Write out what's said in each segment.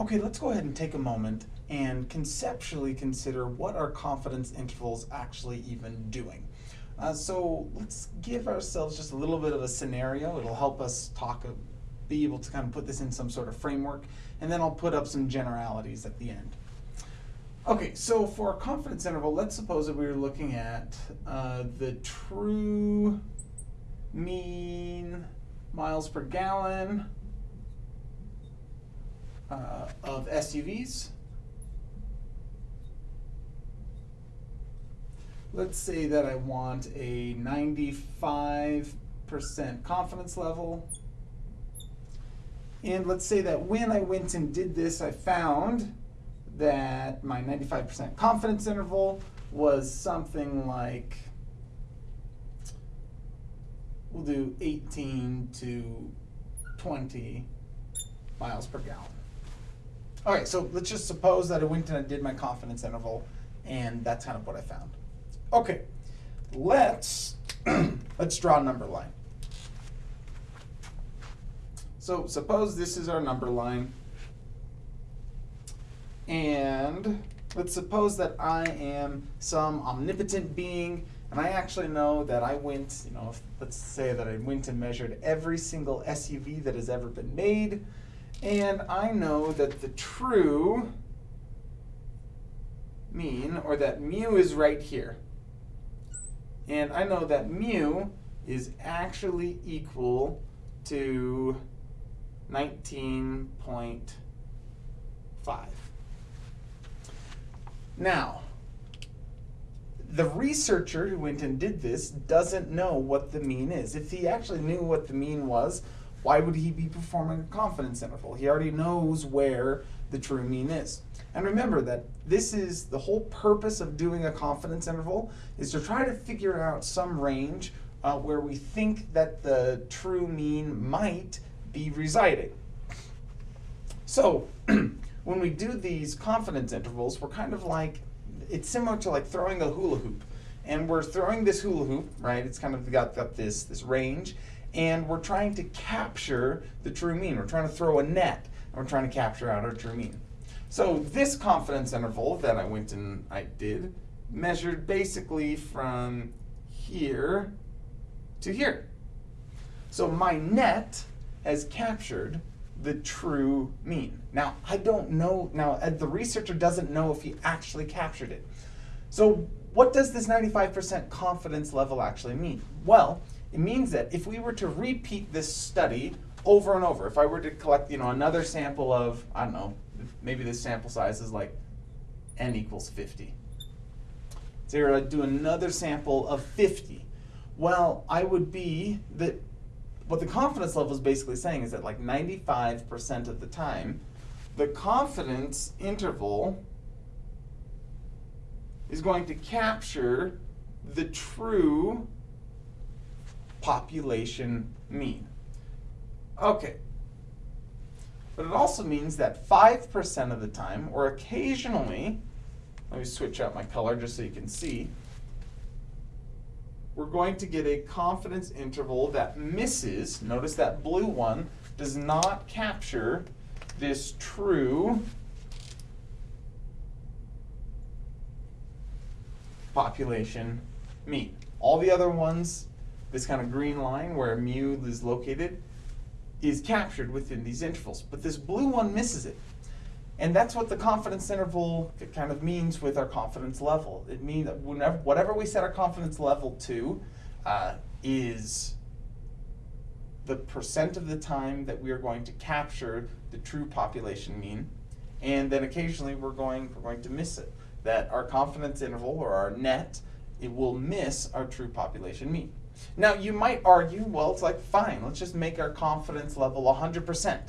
Okay, let's go ahead and take a moment and conceptually consider what are confidence intervals actually even doing. Uh, so let's give ourselves just a little bit of a scenario. It'll help us talk, uh, be able to kind of put this in some sort of framework, and then I'll put up some generalities at the end. Okay, so for a confidence interval, let's suppose that we were looking at uh, the true mean miles per gallon uh, of SUVs. Let's say that I want a 95% confidence level. And let's say that when I went and did this, I found that my 95% confidence interval was something like, we'll do 18 to 20 miles per gallon. All right, so let's just suppose that I went and I did my confidence interval, and that's kind of what I found. Okay, let's let's draw a number line. So suppose this is our number line, and let's suppose that I am some omnipotent being, and I actually know that I went, you know, let's say that I went and measured every single SUV that has ever been made, and I know that the true mean, or that mu is right here. And I know that mu is actually equal to 19.5. Now, the researcher who went and did this doesn't know what the mean is. If he actually knew what the mean was, why would he be performing a confidence interval? He already knows where the true mean is. And remember that this is the whole purpose of doing a confidence interval is to try to figure out some range uh, where we think that the true mean might be residing. So when we do these confidence intervals, we're kind of like, it's similar to like throwing a hula hoop. And we're throwing this hula hoop, right? It's kind of got, got this, this range and we're trying to capture the true mean. We're trying to throw a net, and we're trying to capture out our true mean. So this confidence interval that I went and I did measured basically from here to here. So my net has captured the true mean. Now, I don't know, now uh, the researcher doesn't know if he actually captured it. So what does this 95% confidence level actually mean? Well, it means that if we were to repeat this study over and over, if I were to collect, you know, another sample of, I don't know, maybe this sample size is like n equals 50. So you're to do another sample of 50. Well, I would be that what the confidence level is basically saying is that like 95% of the time, the confidence interval is going to capture the true population mean. Okay. But it also means that 5% of the time, or occasionally, let me switch out my color just so you can see, we're going to get a confidence interval that misses, notice that blue one does not capture this true population mean. All the other ones this kind of green line where mu is located is captured within these intervals. But this blue one misses it. And that's what the confidence interval kind of means with our confidence level. It means that whenever, whatever we set our confidence level to uh, is the percent of the time that we are going to capture the true population mean, and then occasionally we're going, we're going to miss it. That our confidence interval, or our net, it will miss our true population mean. Now, you might argue, well, it's like, fine, let's just make our confidence level 100%.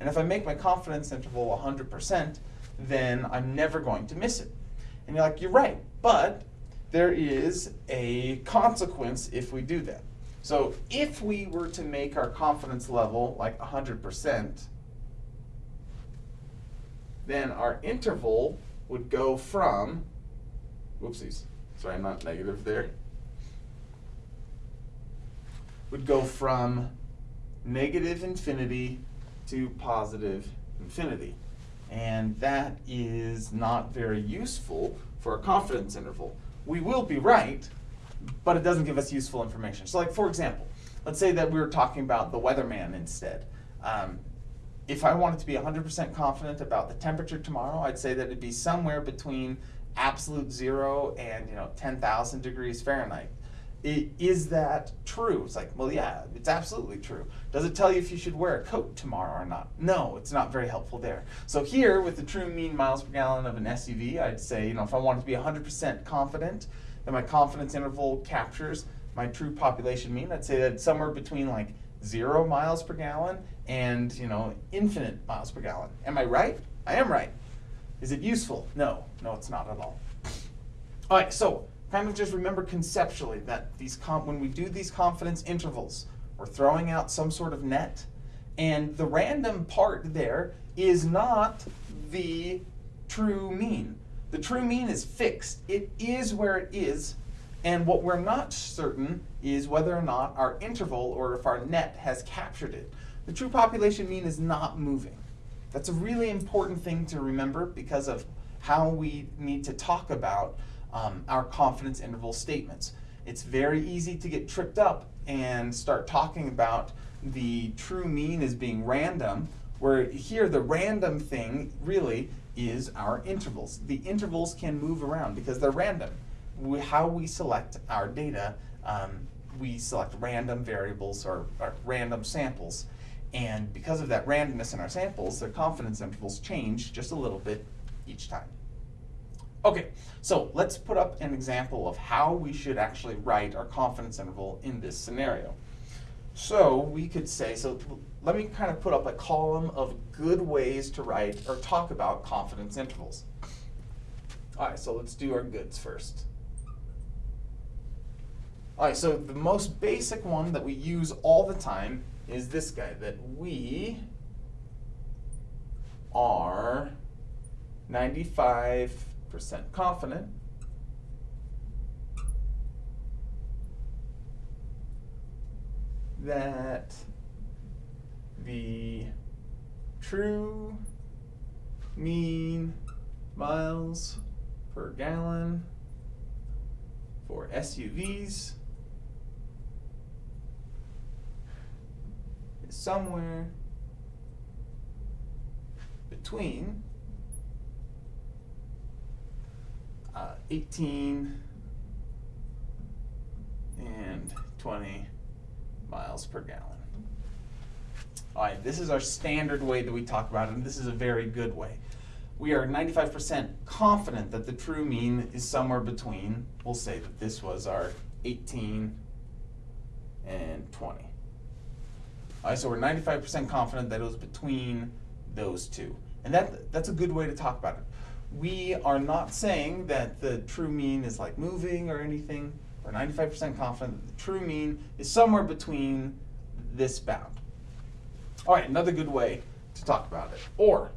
And if I make my confidence interval 100%, then I'm never going to miss it. And you're like, you're right, but there is a consequence if we do that. So if we were to make our confidence level like 100%, then our interval would go from, whoopsies, sorry, I'm not negative there would go from negative infinity to positive infinity. And that is not very useful for a confidence interval. We will be right, but it doesn't give us useful information. So like for example, let's say that we were talking about the weatherman instead. Um, if I wanted to be 100% confident about the temperature tomorrow, I'd say that it'd be somewhere between absolute zero and you know 10,000 degrees Fahrenheit. Is that true? It's like, well, yeah, it's absolutely true. Does it tell you if you should wear a coat tomorrow or not? No, it's not very helpful there. So here, with the true mean miles per gallon of an SUV, I'd say, you know, if I wanted to be 100% confident that my confidence interval captures my true population mean, I'd say that somewhere between like zero miles per gallon and, you know, infinite miles per gallon. Am I right? I am right. Is it useful? No, no, it's not at all. All right, so kind of just remember conceptually that these when we do these confidence intervals, we're throwing out some sort of net, and the random part there is not the true mean. The true mean is fixed. It is where it is, and what we're not certain is whether or not our interval or if our net has captured it. The true population mean is not moving. That's a really important thing to remember because of how we need to talk about um, our confidence interval statements. It's very easy to get tripped up and start talking about the true mean as being random, where here the random thing really is our intervals. The intervals can move around because they're random. We, how we select our data, um, we select random variables or, or random samples. And because of that randomness in our samples, their confidence intervals change just a little bit each time. Okay, so let's put up an example of how we should actually write our confidence interval in this scenario. So we could say, so let me kind of put up a column of good ways to write or talk about confidence intervals. All right, so let's do our goods first. All right, so the most basic one that we use all the time is this guy, that we are 95% confident. That the true mean miles per gallon for SUVs is somewhere between uh, 18 and 20 miles per gallon. All right, this is our standard way that we talk about it, and this is a very good way. We are 95% confident that the true mean is somewhere between, we'll say that this was our 18 and 20. All right, so we're 95% confident that it was between those two. And that, that's a good way to talk about it. We are not saying that the true mean is like moving or anything. We're 95% confident that the true mean is somewhere between this bound. All right, another good way to talk about it. Or,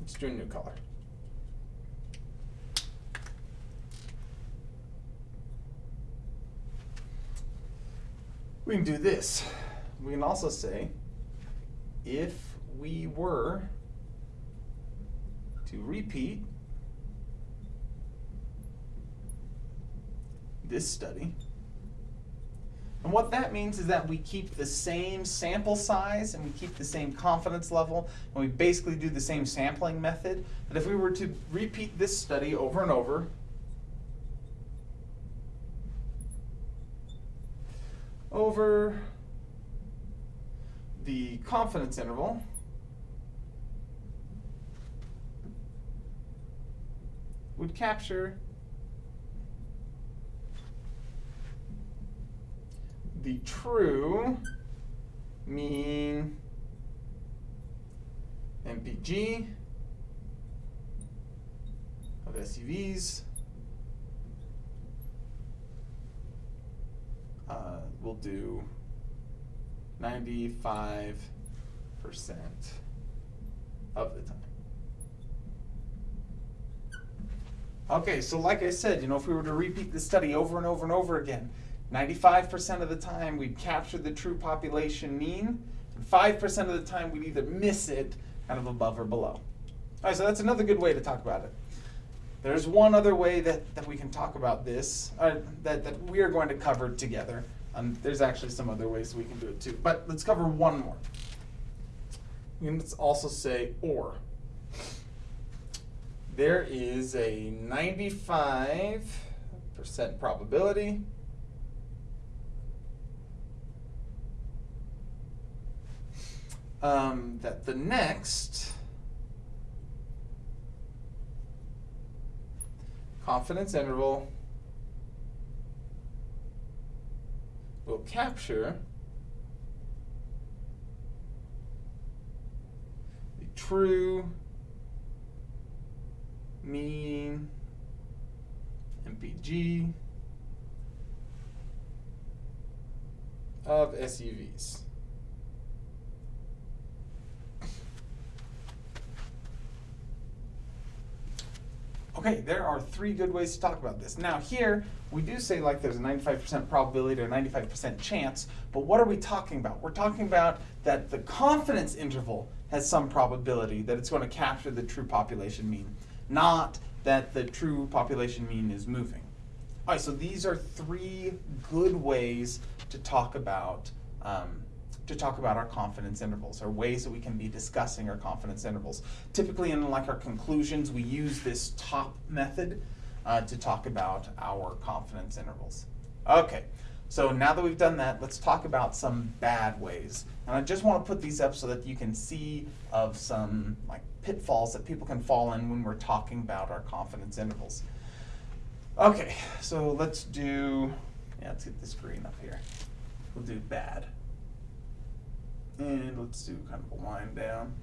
let's do a new color. We can do this. We can also say, if we were to repeat this study, and what that means is that we keep the same sample size and we keep the same confidence level and we basically do the same sampling method. But if we were to repeat this study over and over, over the confidence interval, would capture the true mean MPG of SUVs. Uh, we'll do 95% of the time. Okay, so like I said, you know, if we were to repeat the study over and over and over again, 95% of the time we'd capture the true population mean, And 5% of the time we'd either miss it kind of above or below. All right, so that's another good way to talk about it. There's one other way that, that we can talk about this, uh, that, that we are going to cover together. Um, there's actually some other ways we can do it too, but let's cover one more. We can also say or. There is a 95% probability um, that the next confidence interval will capture the true mean MPG of SUVs. Okay, there are three good ways to talk about this. Now here, we do say like there's a 95% probability or 95% chance, but what are we talking about? We're talking about that the confidence interval has some probability that it's going to capture the true population mean, not that the true population mean is moving. All right, so these are three good ways to talk about um, to talk about our confidence intervals or ways that we can be discussing our confidence intervals. Typically in like our conclusions, we use this top method uh, to talk about our confidence intervals. Okay, so now that we've done that, let's talk about some bad ways. And I just want to put these up so that you can see of some like pitfalls that people can fall in when we're talking about our confidence intervals. Okay, so let's do, yeah, let's get this green up here. We'll do bad. And let's do kind of a wind down.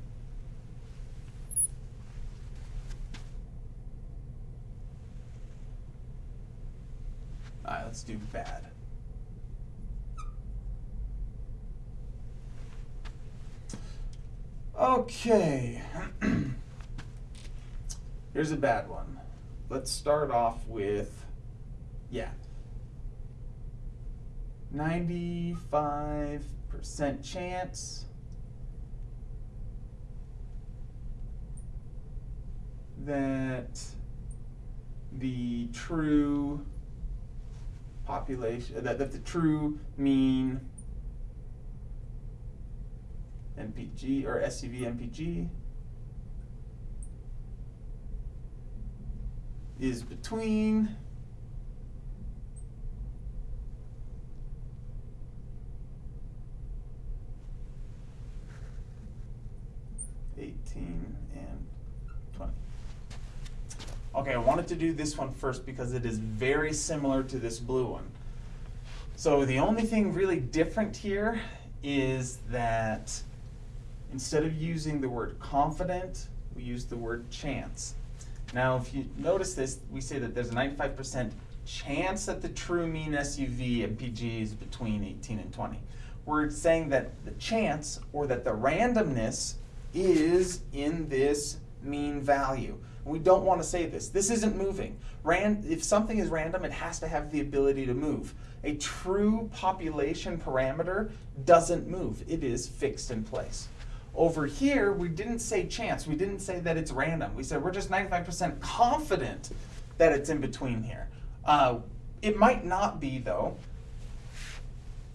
All right, let's do bad. Okay. Here's a bad one. Let's start off with, yeah, 95 percent chance that the true population, that, that the true mean MPG or SUV MPG is between 18 and 20. Okay, I wanted to do this one first because it is very similar to this blue one. So the only thing really different here is that instead of using the word confident, we use the word chance. Now, if you notice this, we say that there's a 95% chance that the true mean SUV MPG is between 18 and 20. We're saying that the chance or that the randomness is in this mean value. We don't want to say this. This isn't moving. Ran if something is random, it has to have the ability to move. A true population parameter doesn't move. It is fixed in place. Over here, we didn't say chance. We didn't say that it's random. We said we're just 95% confident that it's in between here. Uh, it might not be, though.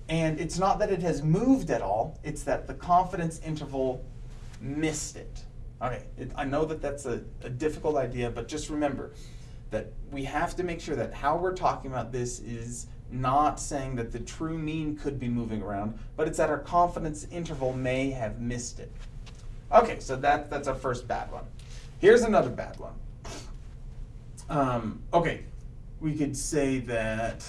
And it's not that it has moved at all. It's that the confidence interval missed it. Okay, it, I know that that's a, a difficult idea, but just remember that we have to make sure that how we're talking about this is not saying that the true mean could be moving around, but it's that our confidence interval may have missed it. Okay, so that, that's our first bad one. Here's another bad one. Um, okay, we could say that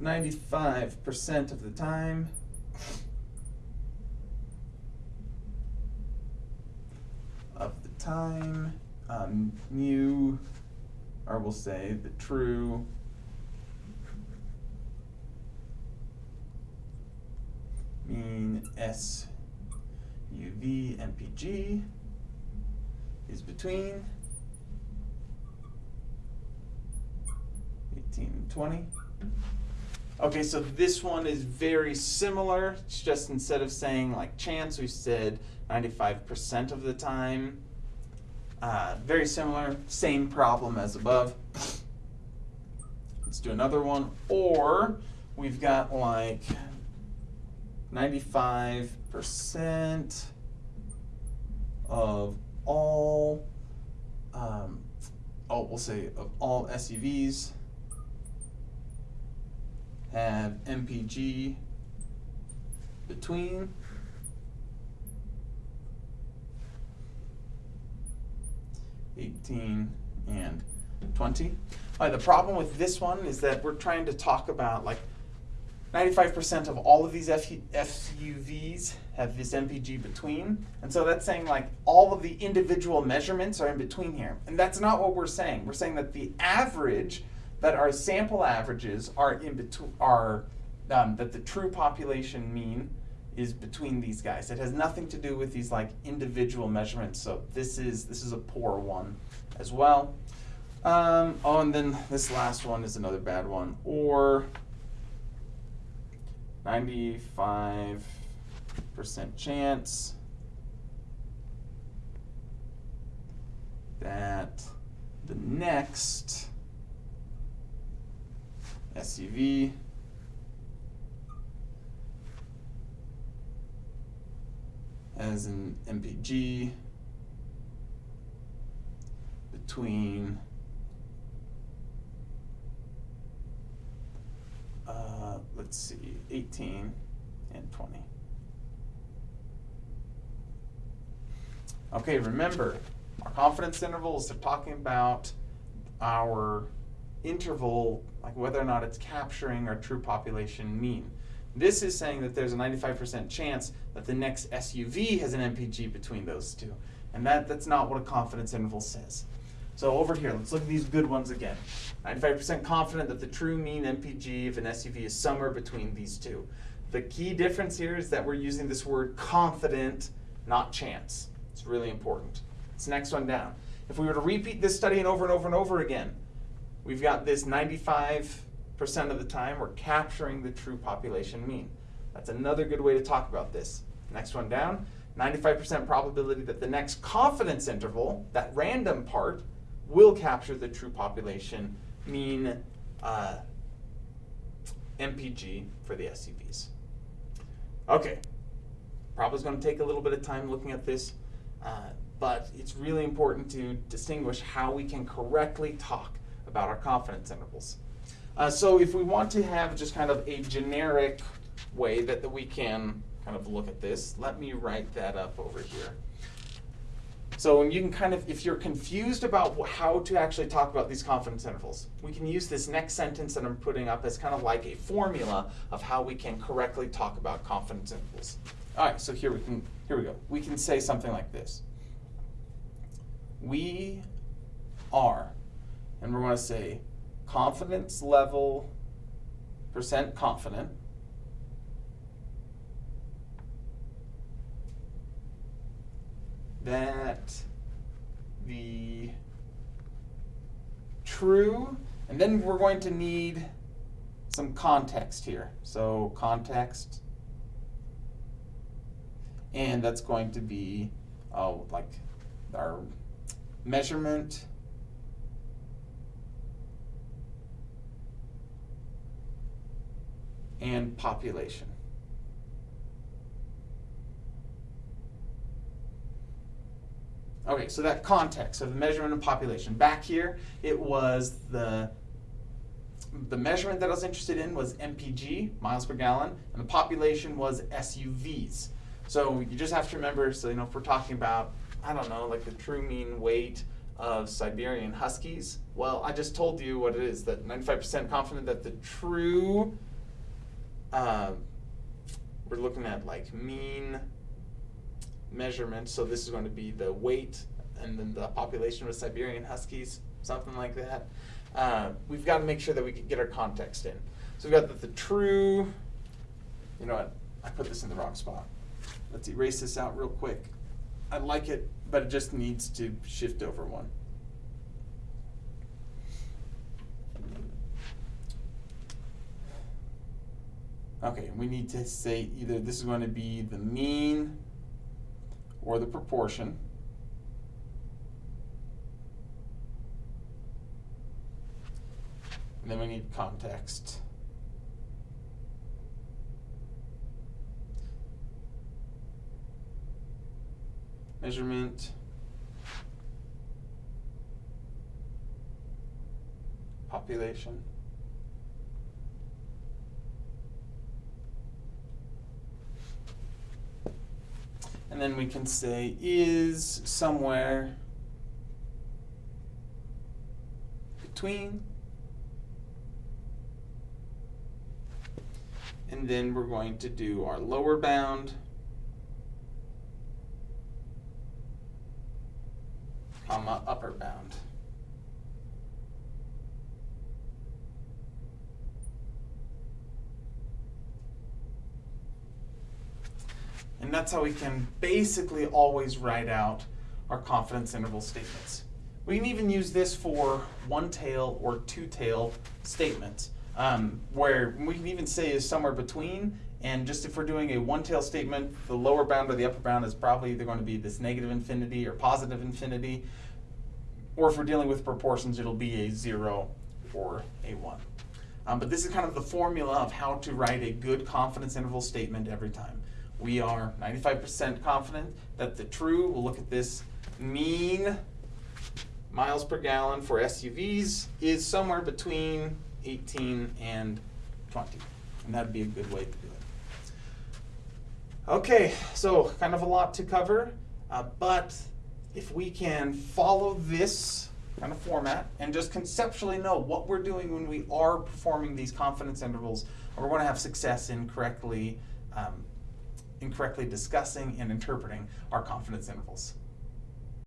95% of the time. Of the time, um, mu, or we'll say the true mean S MPG is between 18 and 20. Okay, so this one is very similar. It's just instead of saying like chance, we said 95% of the time. Uh, very similar, same problem as above. Let's do another one. Or we've got like 95% of all, um, oh, we'll say of all SUVs have MPG between eighteen and twenty. Uh, the problem with this one is that we're trying to talk about like ninety-five percent of all of these F- SUVs have this MPG between, and so that's saying like all of the individual measurements are in between here, and that's not what we're saying. We're saying that the average, that our sample averages are in between, are um, that the true population mean is between these guys. It has nothing to do with these like individual measurements. So this is this is a poor one as well. Um, oh, and then this last one is another bad one. Or 95% chance that the next SUV as an MPG between uh, let's see, 18 and 20. Okay, remember, our confidence intervals are talking about our interval, like whether or not it's capturing our true population mean. This is saying that there's a 95% chance that the next SUV has an MPG between those two. And that, that's not what a confidence interval says. So over here, let's look at these good ones again. 95% confident that the true mean MPG of an SUV is somewhere between these two. The key difference here is that we're using this word confident, not chance. It's really important. It's next one down. If we were to repeat this study and over and over and over again, we've got this 95 percent of the time we're capturing the true population mean. That's another good way to talk about this. Next one down, 95% probability that the next confidence interval, that random part, will capture the true population mean uh, MPG for the SUVs. Okay, probably going to take a little bit of time looking at this, uh, but it's really important to distinguish how we can correctly talk about our confidence intervals. Uh, so if we want to have just kind of a generic way that, that we can kind of look at this, let me write that up over here. So you can kind of, if you're confused about how to actually talk about these confidence intervals, we can use this next sentence that I'm putting up as kind of like a formula of how we can correctly talk about confidence intervals. All right, so here we can, here we go. We can say something like this. We are, and we're going to say confidence level percent confident. That the true, and then we're going to need some context here. So context, and that's going to be, oh, like our measurement and population. Okay, so that context of the measurement of population. Back here, it was the the measurement that I was interested in was MPG, miles per gallon, and the population was SUVs. So you just have to remember, so you know, if we're talking about, I don't know, like the true mean weight of Siberian Huskies, well, I just told you what it is, that 95% confident that the true um, we're looking at like mean measurements. So this is going to be the weight and then the population of Siberian Huskies, something like that. Uh, we've got to make sure that we can get our context in. So we've got the, the true, you know what, I put this in the wrong spot. Let's erase this out real quick. I like it, but it just needs to shift over one. Okay, we need to say either this is going to be the mean or the proportion. And then we need context. Measurement. Population. And then we can say is somewhere between. And then we're going to do our lower bound. comma upper bound. And that's how we can basically always write out our confidence interval statements. We can even use this for one tail or two tail statements, um, where we can even say is somewhere between. And just if we're doing a one tail statement, the lower bound or the upper bound is probably either going to be this negative infinity or positive infinity. Or if we're dealing with proportions, it'll be a zero or a one. Um, but this is kind of the formula of how to write a good confidence interval statement every time. We are 95% confident that the true, we'll look at this mean miles per gallon for SUVs is somewhere between 18 and 20. And that'd be a good way to do it. Okay, so kind of a lot to cover, uh, but if we can follow this kind of format and just conceptually know what we're doing when we are performing these confidence intervals, we're going to have success in correctly, um, in correctly discussing and interpreting our confidence intervals.